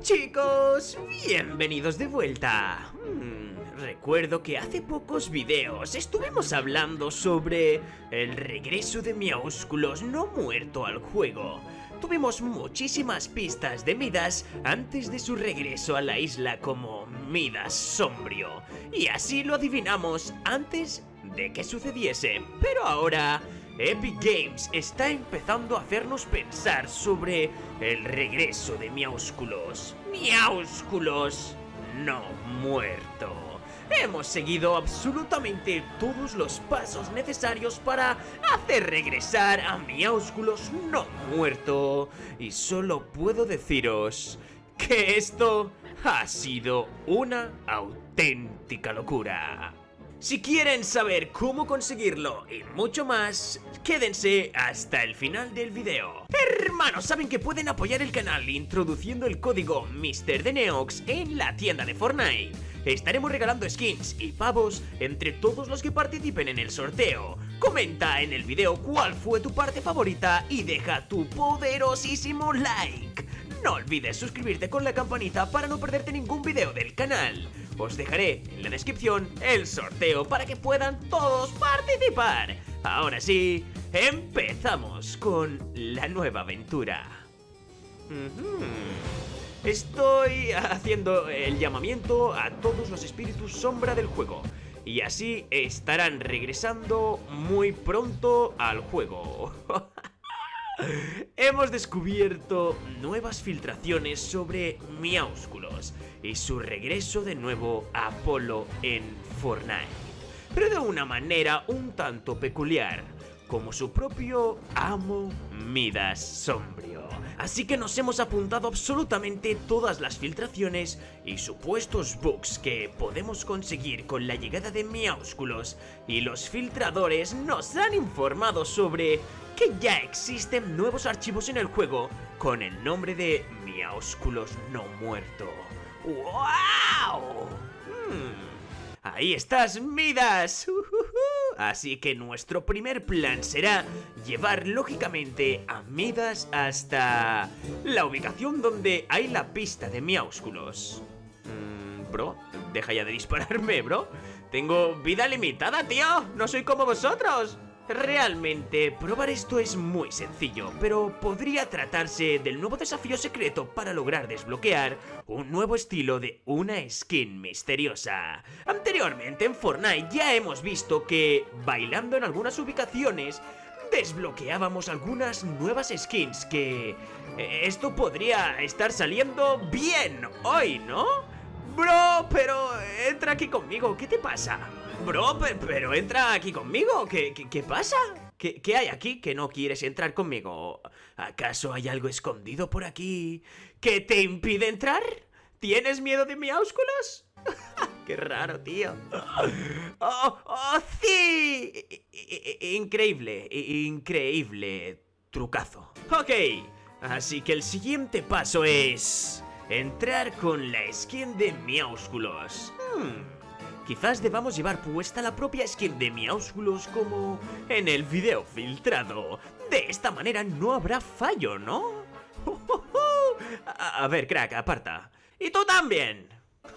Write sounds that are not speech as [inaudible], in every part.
Chicos, bienvenidos de vuelta. Hmm, recuerdo que hace pocos videos estuvimos hablando sobre el regreso de Miaúsculos no muerto al juego. Tuvimos muchísimas pistas de Midas antes de su regreso a la isla como Midas sombrio. Y así lo adivinamos antes de que sucediese. Pero ahora Epic Games está empezando a hacernos pensar sobre el regreso de Miaúsculos. Miaúsculos no muerto. Hemos seguido absolutamente todos los pasos necesarios para hacer regresar a Miaúsculos no muerto. Y solo puedo deciros que esto ha sido una auténtica locura. Si quieren saber cómo conseguirlo y mucho más, quédense hasta el final del video. Hermanos, saben que pueden apoyar el canal introduciendo el código MrDeneox en la tienda de Fortnite. Estaremos regalando skins y pavos entre todos los que participen en el sorteo. Comenta en el video cuál fue tu parte favorita y deja tu poderosísimo like. No olvides suscribirte con la campanita para no perderte ningún video del canal. Os dejaré en la descripción el sorteo para que puedan todos participar. Ahora sí, empezamos con la nueva aventura. Estoy haciendo el llamamiento a todos los espíritus sombra del juego. Y así estarán regresando muy pronto al juego. [laughs] Hemos descubierto nuevas filtraciones sobre Miaúsculos y su regreso de nuevo a Apolo en Fortnite, pero de una manera un tanto peculiar, como su propio amo Midas Sombrio. Así que nos hemos apuntado absolutamente todas las filtraciones y supuestos bugs que podemos conseguir con la llegada de Miaúsculos y los filtradores nos han informado sobre que ya existen nuevos archivos en el juego con el nombre de Miaúsculos no muerto. ¡Wow! Hmm. Ahí estás, Midas. Así que nuestro primer plan será llevar lógicamente a Midas hasta la ubicación donde hay la pista de Miaúsculos. Mm, bro, deja ya de dispararme, bro. Tengo vida limitada, tío. No soy como vosotros. Realmente, probar esto es muy sencillo, pero podría tratarse del nuevo desafío secreto para lograr desbloquear un nuevo estilo de una skin misteriosa. Anteriormente en Fortnite ya hemos visto que, bailando en algunas ubicaciones, desbloqueábamos algunas nuevas skins que... Eh, esto podría estar saliendo bien hoy, ¿no? Bro, pero entra aquí conmigo, ¿qué te pasa? Bro, pero, entra aquí conmigo, ¿qué, pasa? ¿Qué, ¿Qué, hay aquí que no quieres entrar conmigo? ¿Acaso hay algo escondido por aquí que te impide entrar? ¿Tienes miedo de mi Miaúsculos? [laughs] ¡Qué raro, tío! ¡Oh, oh sí! Increíble, increíble trucazo. Ok, así que el siguiente paso es... Entrar con la skin de Miaúsculos. Hmm... Quizás debamos llevar puesta la propia skin de Miaúsculos como en el video filtrado. De esta manera no habrá fallo, ¿no? [laughs] A, ver, crack, aparta. ¡Y tú también!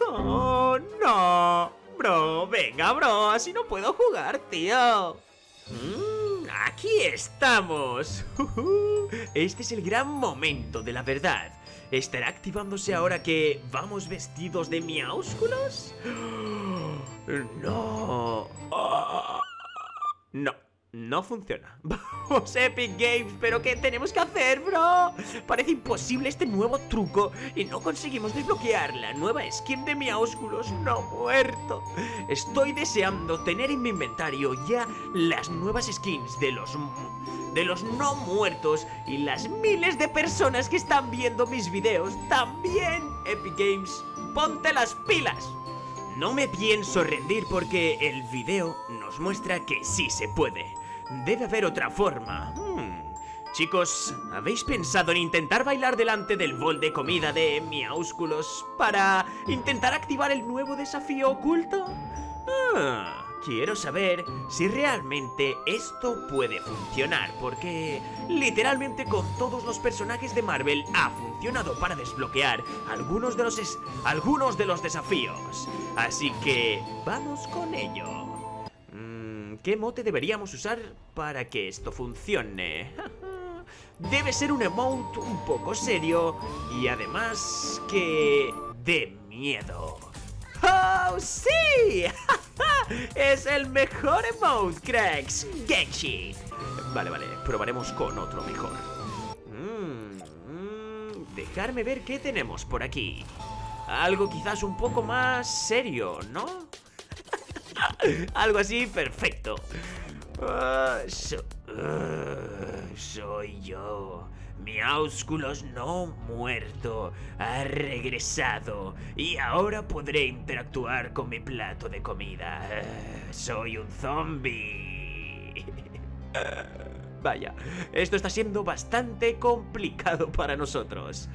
¡Oh, no! Bro, venga, bro, así no puedo jugar, tío. Mm, aquí estamos. [laughs] Este es el gran momento de la verdad. ¿Estará activándose ahora que vamos vestidos de miaúsculos? [gasps] No. No. No funciona. [laughs] Vamos, Epic Games, pero ¿qué tenemos que hacer, bro? Parece imposible este nuevo truco y no conseguimos desbloquear la nueva skin de Miaúsculos no muerto. Estoy deseando tener en mi inventario ya las nuevas skins de los de los no muertos y las miles de personas que están viendo mis videos también, Epic Games, ponte las pilas. No me pienso rendir porque el video nos muestra que sí se puede. Debe haber otra forma. Hmm. Chicos, ¿habéis pensado en intentar bailar delante del bol de comida de Miaúsculos para intentar activar el nuevo desafío oculto? Ah, quiero saber si realmente esto puede funcionar, porque literalmente con todos los personajes de Marvel ha funcionado para desbloquear algunos de los, algunos de los desafíos. Así que vamos con ello. ¿Qué mote deberíamos usar para que esto funcione? [laughs] Debe ser un emote un poco serio y además que... de miedo. ¡Oh, sí! [laughs] es el mejor emote, cracks. Genshi. Vale, vale, probaremos con otro mejor. Mm, mm, dejarme ver qué tenemos por aquí. Algo quizás un poco más serio, ¿no? [laughs] Algo así, perfecto. Ah, ah, soy yo. Miaúsculos no muerto ha regresado y ahora podré interactuar con mi plato de comida. Soy un zombie. [laughs] Vaya, esto está siendo bastante complicado para nosotros.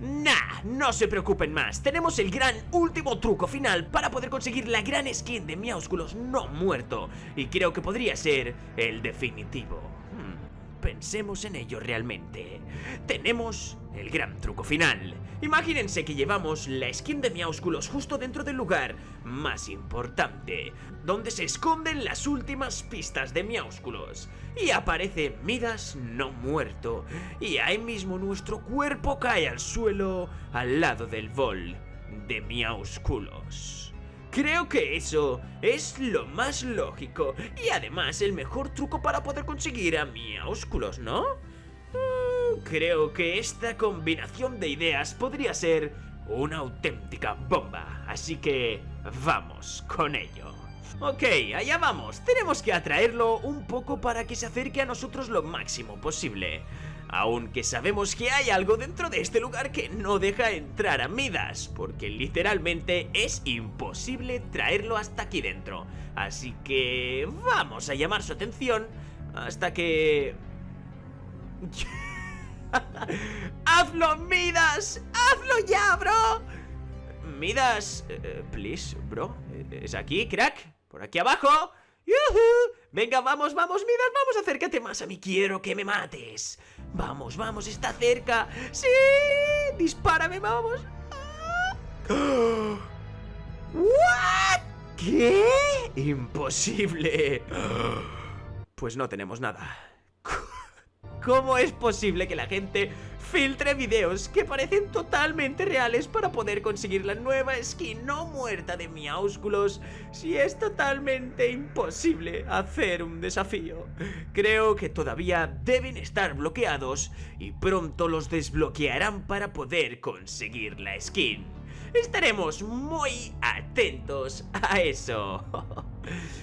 Nah, no se preocupen más, tenemos el gran último truco final para poder conseguir la gran skin de Miaúsculos no muerto y creo que podría ser el definitivo. Pensemos en ello realmente. Tenemos el gran truco final. Imagínense que llevamos la skin de Miaúsculos justo dentro del lugar más importante, donde se esconden las últimas pistas de Miaúsculos. Y aparece Midas no muerto, y ahí mismo nuestro cuerpo cae al suelo al lado del bol de Miaúsculos. Creo que eso es lo más lógico y además el mejor truco para poder conseguir a Miaúsculos, ¿no? Mm, creo que esta combinación de ideas podría ser una auténtica bomba, así que vamos con ello. Ok, allá vamos, tenemos que atraerlo un poco para que se acerque a nosotros lo máximo posible. Aunque sabemos que hay algo dentro de este lugar que no deja entrar a Midas, porque literalmente es imposible traerlo hasta aquí dentro. Así que vamos a llamar su atención hasta que... [laughs] ¡Hazlo, Midas! ¡Hazlo ya, bro! Midas, uh, please, bro, ¿es aquí, crack? ¿Por aquí abajo? Venga, vamos, vamos, Midas, vamos, acércate más a mí, quiero que me mates Vamos, vamos, está cerca ¡Sí! ¡Dispárame, vamos! ¿What? ¿Qué? Imposible Pues no tenemos nada ¿Cómo es posible que la gente filtre videos que parecen totalmente reales para poder conseguir la nueva skin no muerta de Miaúsculos si es totalmente imposible hacer un desafío? Creo que todavía deben estar bloqueados y pronto los desbloquearán para poder conseguir la skin. Estaremos muy atentos a eso. [laughs]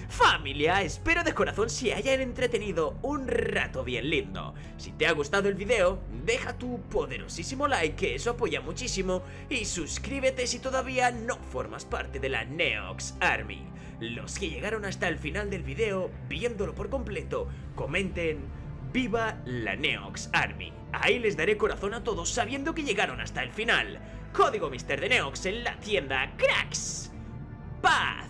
Familia, espero de corazón se hayan entretenido un rato bien lindo. Si te ha gustado el video, deja tu poderosísimo like, que eso apoya muchísimo, y suscríbete si todavía no formas parte de la Neox Army. Los que llegaron hasta el final del video, viéndolo por completo, comenten ¡Viva la Neox Army! Ahí les daré corazón a todos sabiendo que llegaron hasta el final. Código Mister de Neox en la tienda Cracks. ¡Paz!